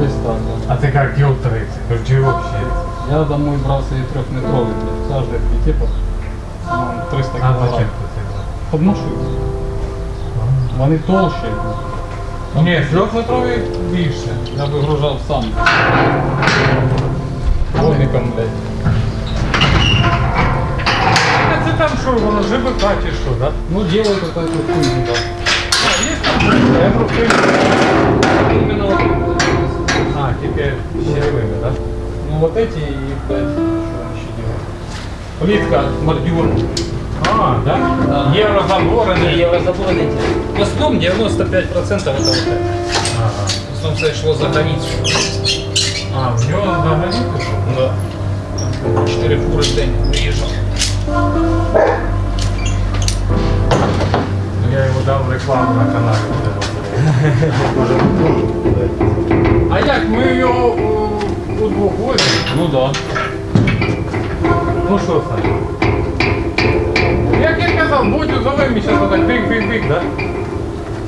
десь так. Да. А ти як його 30? Чи взагалі? Я домой брав свої трьохметрові, завжди типу, ну, 300 А зачем брав? Подношу. Вони толщі. Ні, трьохметрові більше. Я вигружав сам. Вогником, блядь. Це там що, воно ЖБК чи що, так? Ну, делают вот эту хуйню, да. А, є там? Я просто... Именно А, тільки щеревими, так? Ну вот эти и, блядь, что он еще делает? Плитка, бордюр. А, так? Да. Єврозабори, не є. Еврозаборы В основном 95% это вот это. Ага. В основном це йшло за границю. А, в нього взагалі пішов? Да. Чотири фури в день приїжджав. Ну, Я йому дав рекламу на каналі. А як ми його у, возимо? Ну да. Ну що, Саня? Як я казав, Бодю зови мені зараз отак бик-бик-бик, да?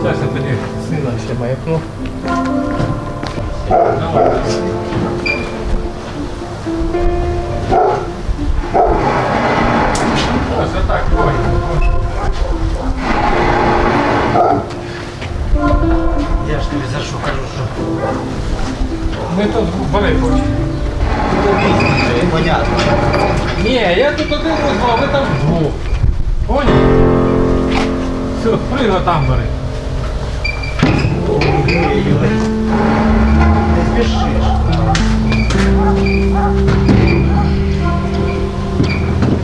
Зараз я тоді сина ще маякну. Давай. Ось отак, ой. Я ж тобі за що кажу, що Ми тут бери хочемо. понятно. Ні, я тут один а ви там вдвох. Понял? Все, прыгай там бери. Не спішиш.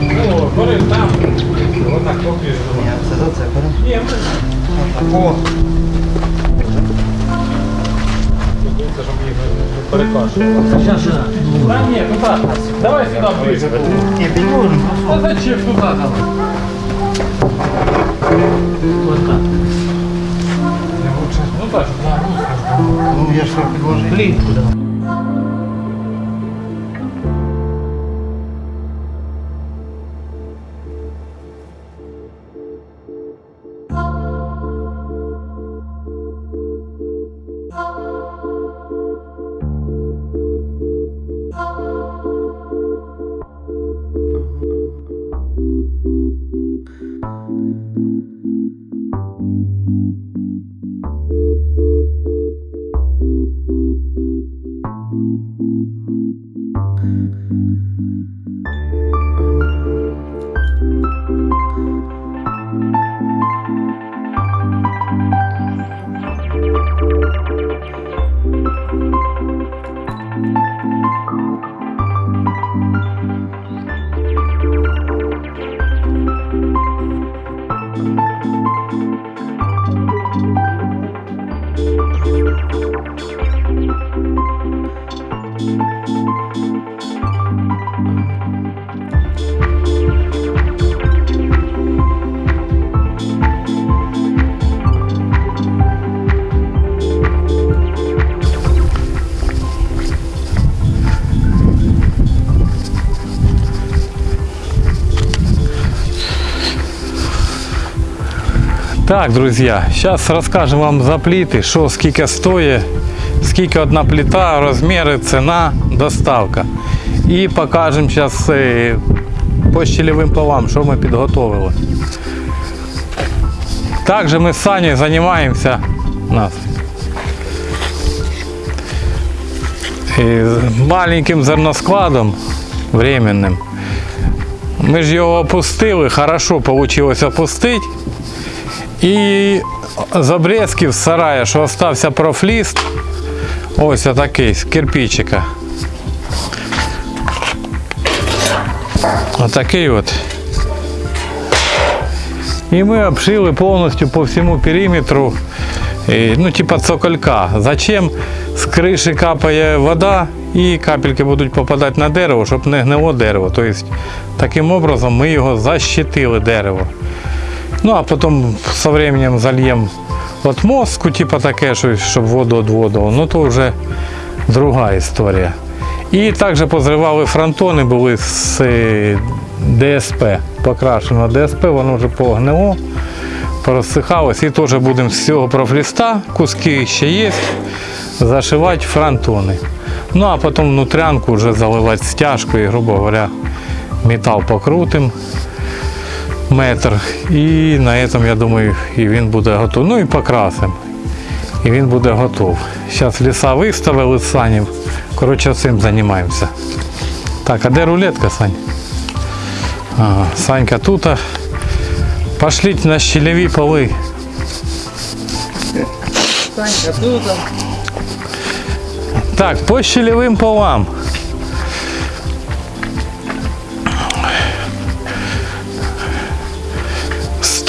Ну, бери там. Отак поки Ні, це за це беремо. Ні, ми... О, Це щоб їх не перекашувало. зараз же. Та ні, туди. Давай сюди ближе. Ні, підложимо. А зачем туди давай? Ось так. Не лучше. Ну так, щоб на руку. Ну, я ж що підложив. Плітку дав. Так, друзья, сейчас расскажем вам за плиты, что сколько стоит, сколько одна плита, размеры, цена, доставка. І покажемо зараз по щелевим полам, що ми підготовили. Також ми з Саней займаємося нас. І маленьким зерноскладом временним. Ми ж його опустили, хорошо вийшло опустити. І з обрезків з сарая, що остався профліст, ось отакий, з кирпичика. Отакий от. І ми обшили повністю по всьому периметру, ну, типа цоколька. Зачем з криші капає вода і капельки будуть попадати на дерево, щоб не гнило дерево. Тобто, таким образом ми його защитили дерево. Ну, а потім со временем зальємо от мозку, типа таке, що- щоб воду відводило. Ну, то вже друга історія. І також позривали фронтони, були з е, ДСП, покрашено ДСП, воно вже погнило, порозсихалось. І теж будемо з цього профліста, куски ще є, зашивати фронтони. Ну а потім внутрянку вже заливати стяжкою, грубо говоря, метал покрутим метр. І на цьому, я думаю, і він буде готовий. Ну і покрасимо. І він буде готов. Зараз ліса виставили з санів. Коротше, цим займаємося. Так, а де рулетка, Сань? Ага, Санька тут. Пошліть на щелеві поли. Санька, тут. Так, по щелевим полам.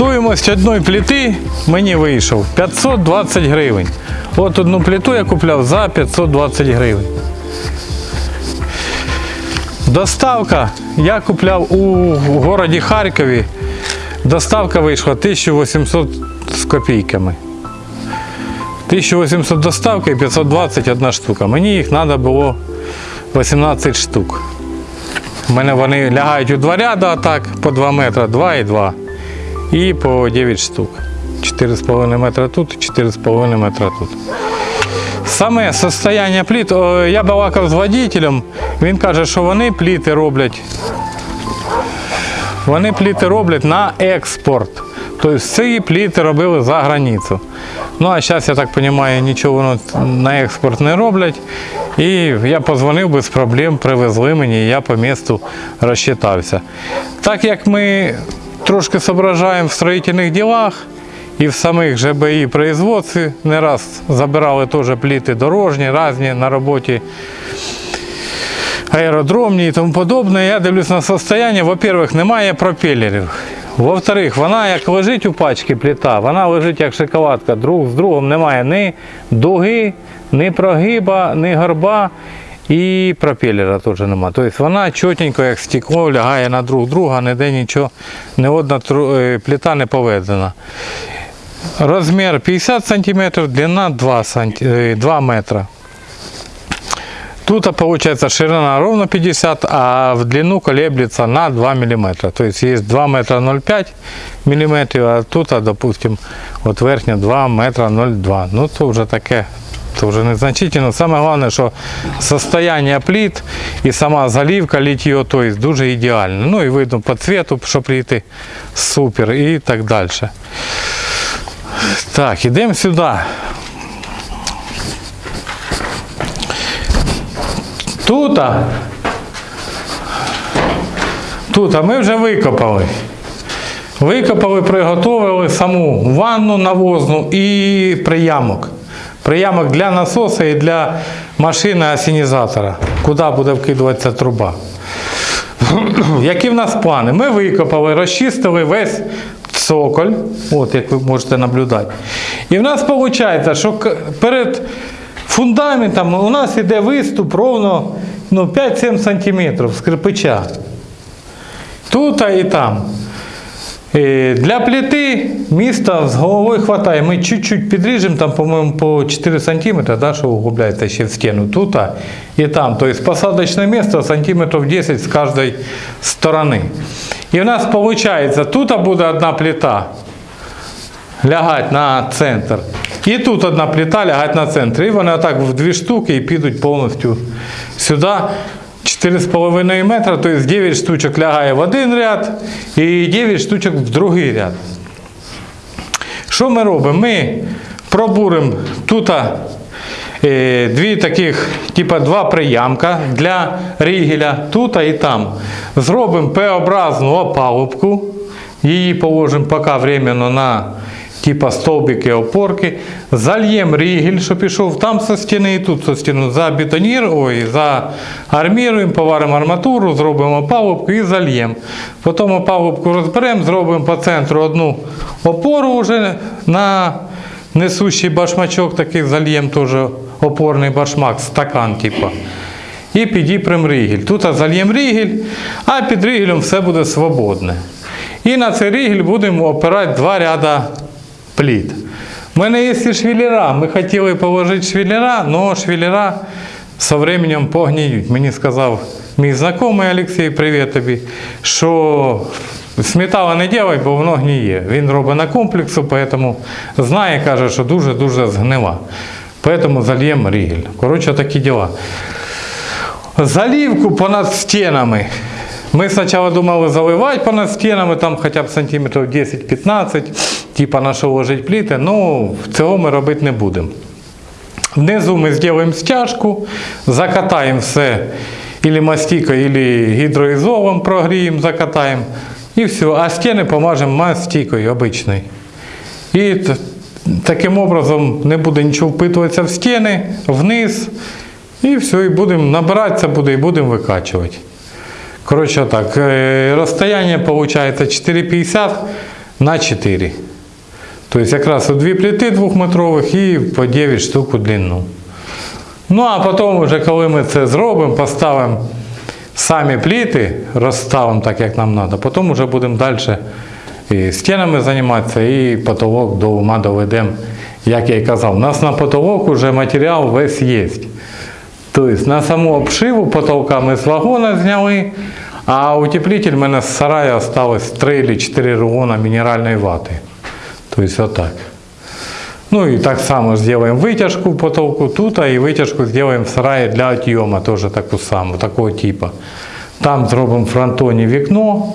Стоїмость одної плити мені вийшов 520 гривень. От одну плиту я купляв за 520 гривень. Доставка я купляв у городі Харкові. Доставка вийшла 1800 з копійками. 1800 доставка і 520 одна штука. Мені їх треба було 18 штук. У мене вони лягають у два ряда, так, по 2 метри, 2 і 2. І по 9 штук. 4,5 метра тут, 4,5 метра тут. Саме состояння пліт, я балакав з водителем, він каже, що вони пліти роблять. Вони пліти роблять на експорт. Тобто ці пліти робили за границю. Ну а зараз, я так розумію, нічого воно на експорт не роблять. І я позвонив без проблем, привезли мені, і я по місту розчитався. Так як ми трошки зображаємо в строїтельних ділах і в самих ЖБІ производстві, не раз забирали теж пліти дорожні, різні на роботі аеродромні і тому подобне. Я дивлюсь на состояння. Во-первых, немає пропелерів. Во-вторых, вона як лежить у пачці плита, вона лежить як шоколадка. Друг з другом немає ні дуги, ні прогиба, ні горба. І пропелера теж немає. Тобто вона чотенько, як стекло, лягає на друг друга, ніде нічого, ні одна е, плита не поведена. Розмір 50 см, длина 2, сант... е, 2 метра. Тут получается ширина ровно 50, а в длину колеблется на 2 мм. То есть есть 2 метра 0,5 мм, а тут, а, допустим, от верхня 2 метра 0,2. Ну то вже таке, то вже незначительно. Саме головне, що состояние плит і сама заливка літьо, то есть дуже ідеально. Ну і видно по цвету, що пліти супер і так далі. Так, ідемо сюди. Тут, тут, а ми вже викопали. Викопали, приготували саму ванну навозну і приямок. Приямок для насоса і для машини асінізатора, куди буде вкидуватися труба. Які в нас плани? Ми викопали, розчистили весь цоколь, от як ви можете наблюдати. І в нас виходить, що перед фундаментом у нас іде виступ ровно ну, 5-7 см з кирпича. Тут і там. Е, Для плити міста з головою хватає. Ми чуть-чуть підріжемо, там, по-моєму, по 4 см, да, що углубляється ще в стіну. Тут а, і там. Тобто посадочне місце сантиметрів 10 з кожної сторони. І в нас виходить, тут буде одна плита лягать на центр. І тут одна плита лягать на центр. І вони отак в дві штуки і підуть повністю сюди. 4,5 метра, тобто 9 штучок лягає в один ряд і 9 штучок в другий ряд. Що ми робимо? Ми пробуримо тут е, дві таких, типа два приямка для рігеля, тут і там. Зробимо П-образну опалубку. Її положимо поки временно на типа стовбики опорки. Зальємо рігель, що пішов там со стіни і тут со стіни. Забетонір, ой, заарміруємо, поваримо арматуру, зробимо опалубку і зальємо. Потім опалубку розберемо, зробимо по центру одну опору вже на несущий башмачок, такий зальємо теж опорний башмак, стакан типа. І підіпрем рігель. Тут зальємо рігель, а під рігелем все буде свободне. І на цей рігель будемо опирати два ряда пліт. У мене є і швеллера. Ми хотіли положити швеллера, але швеллера со временем погниють. Мені сказав мій знайомий Олексій, привіт тобі, що сметала не делай, бо воно гніє. Він робить на комплексу, тому знає, каже, що дуже-дуже згнива. Поэтому зальємо рігель. Коротше, такі діла. Заливку понад стінами. Ми спочатку думали заливати понад стінами, там хоча б сантиметрів 10-15, типа на що ложить пліти, ну цього ми робити не будемо. Внизу ми зробимо стяжку, закатаємо все ілі мастикою, ілі гідроізолом прогріємо, закатаємо. І все. А стіни помажемо мастикою обичною. І таким образом не буде нічого впитуватися в стіни, вниз. І все, і будемо набиратися буде, і будемо викачувати. Коротше так, е, розстояння виходить 4,50 на 4. Тобто якраз у дві плити двохметрових і по 9 штук у длину. Ну а потім, вже коли ми це зробимо, поставимо самі пліти, розставимо так, як нам треба, потім вже будемо далі і стінами займатися, і потолок до ума доведемо, як я і казав. У нас на потолок вже матеріал весь є. Тобто на саму обшиву потолка ми з вагона зняли, а утеплитель в мене з сараю осталось 3 чи 4 рулона мінеральної вати. Тобто отак. Ну и так само сделаем вытяжку в потолку тут, а и вытяжку сделаем в сарае для отъема, тоже такую самую, такого типа. Там зробимо в фронтоні вікно.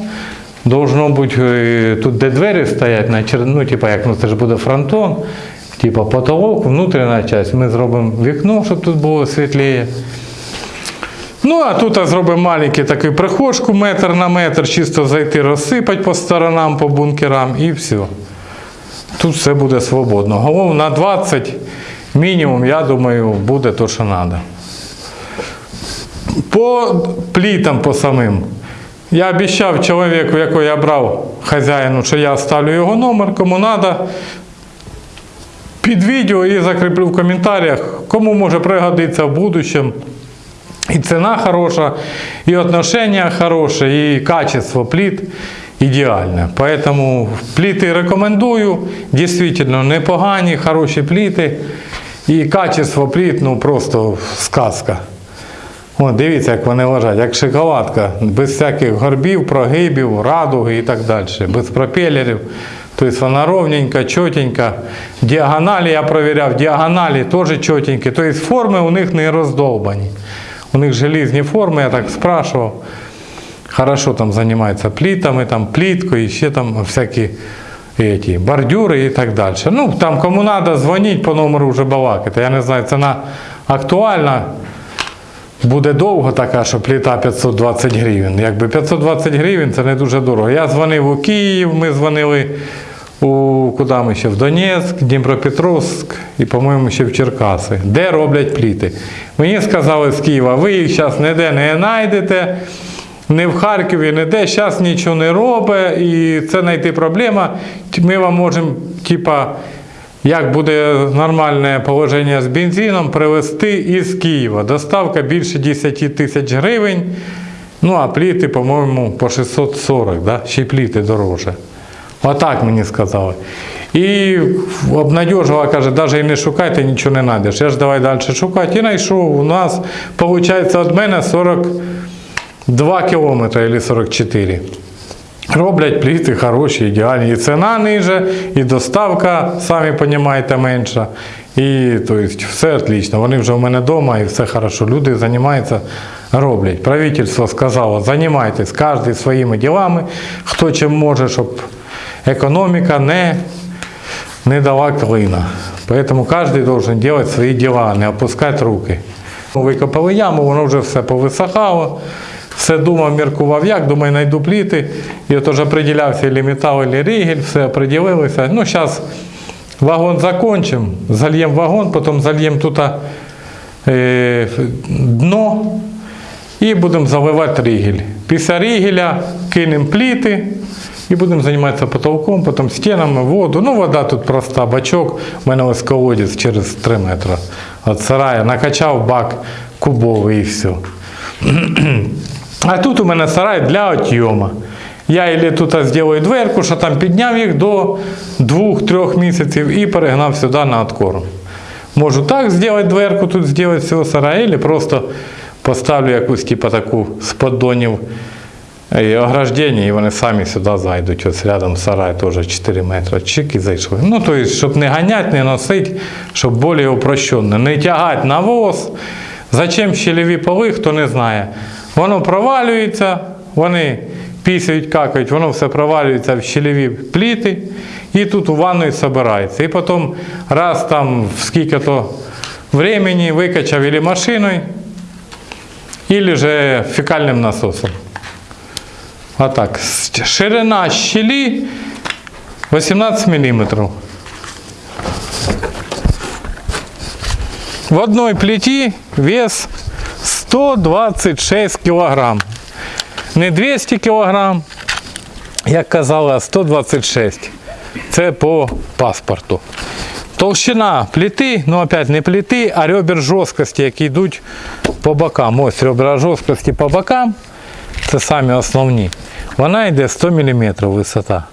Должно бути е, тут, де двері стоять, на чер... ну, типа, як ну, це ж буде фронтон, типа потолок, внутрішня частина. Ми зробимо вікно, щоб тут було світліше. Ну, а тут зробимо маленький такий прихожку метр на метр, чисто зайти, розсипати по сторонам, по бункерам і все. Тут все буде свободно. Головне на 20 мінімум, я думаю, буде то, що треба. По плітам по самим. Я обіцяв чоловіку, якого я брав хазяїну, що я ставлю його номер, кому треба. Під відео і закріплю в коментарях, кому може пригодитися в будущем. І ціна хороша, і отношення хороше, і качество плит ідеальне. Поэтому пліти рекомендую. Дійсно непогані, хороші пліти. І качество пліт, ну просто сказка. О, дивіться, як вони лежать, як шоколадка, без всяких горбів, прогибів, радуги і так далі, без пропелерів. Тобто вона ровненька, чотенька. Діагоналі я провіряв, діагоналі теж чотенькі. Тобто форми у них не роздолбані. У них железні форми, я так спрашивав. Хорошо там займаються плітами, там пліткою, ще там всякі эти, бордюри і так далі. Ну, там кому треба, дзвоніть по номеру вже балакати. Я не знаю, ціна актуальна. Буде довго така, що пліта 520 гривень. Якби 520 гривень це не дуже дорого. Я дзвонив у Київ, ми дзвонили у куди ми ще в Донецьк, Дніпропетровськ і, по-моєму, ще в Черкаси, де роблять пліти. Мені сказали з Києва, ви їх зараз ніде не знайдете, не в Харкові, ніде, зараз нічого не робить, і це знайти проблема. Ми вам можемо, типа, як буде нормальне положення з бензином, привезти із Києва. Доставка більше 10 тисяч гривень. Ну, а пліти, по-моєму, по 640, да? ще й пліти дороже. Отак мені сказали. І обнадіжувала, каже, навіть не шукайте, нічого не знайдеш. Я ж давай далі шукати. І знайшов. У нас, виходить, від мене 42 кілометри або 44. Роблять пліти хороші, ідеальні. І ціна ниже, і доставка, самі розумієте, менша. І тобто, все отлично. Вони вже в мене вдома і все хорошо. Люди займаються, роблять. Правительство сказало, займайтесь кожен своїми ділами, хто чим може, щоб економіка не, не дала клина. Поэтому кожен должен делать свої діла, не опускати руки. Викопали яму, воно вже все повисахало. Все думав, міркував, як, думаю, знайду пліти. І от уже приділявся і метал, і рігель, все приділилися. Ну, зараз вагон закончимо, зальємо вагон, потім зальємо тут е, дно і будемо заливати рігель. Після рігеля кинемо пліти і будемо займатися потолком, потім стінами, воду. Ну, вода тут проста, бачок. У мене ось колодязь через 3 метри. От сарая накачав бак кубовий і все. А тут у мене сарай для отйома. Я ілі тут зроблю дверку, що там підняв їх до 2-3 місяців і перегнав сюди на откорм. Можу так зробити дверку, тут зробити з цього сараю, або просто поставлю якусь типу таку з поддонів і ограждення, і вони самі сюди зайдуть. Ось рядом сарай теж 4 метри. Чик і зайшли. Ну, тобто, щоб не ганяти, не носити, щоб більш упрощенно. Не тягати навоз. Зачем щелеві поли, хто не знає. Воно провалюється, вони пісяють, какають, воно все провалюється в щелеві пліти. І тут у ванної збирається. І потім раз там в скільки-то времени викачав или машиною, или же фекальним насосом. Отак. Ширина щелі 18 мм. В одной плиті вес 126 кг. Не 200 кг, як казали, а 126. Це по паспорту. Толщина плити, ну опять не плити, а ребер жорсткості, які йдуть по бокам. Ось ребра жорсткості по бокам. Це самі основні. Вона йде 100 мм висота.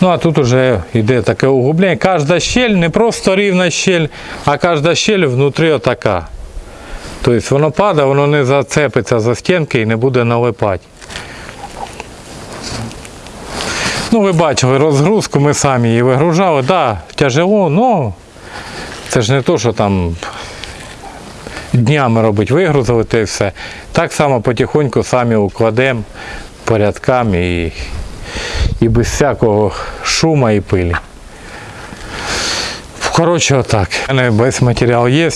Ну а тут вже йде таке углублення. Кожна щель не просто рівна щель, а кожна щель внутрі отака. Тобто воно падає, воно не зацепиться за стінки і не буде налипати. Ну, ви бачили розгрузку, ми самі її вигружали. Так, да, тяжело, але це ж не то, що там днями робить, вигрузили те і все. Так само потихоньку самі укладемо порядками і, і без всякого шума і пилі. Коротше, отак. У мене весь матеріал є.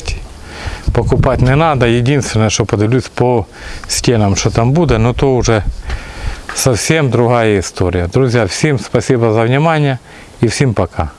Покупати не надо. Единственное, что подивлюсь по стенам, что там будет, но то уже совсем другая история. Друзья, всем спасибо за внимание и всем пока.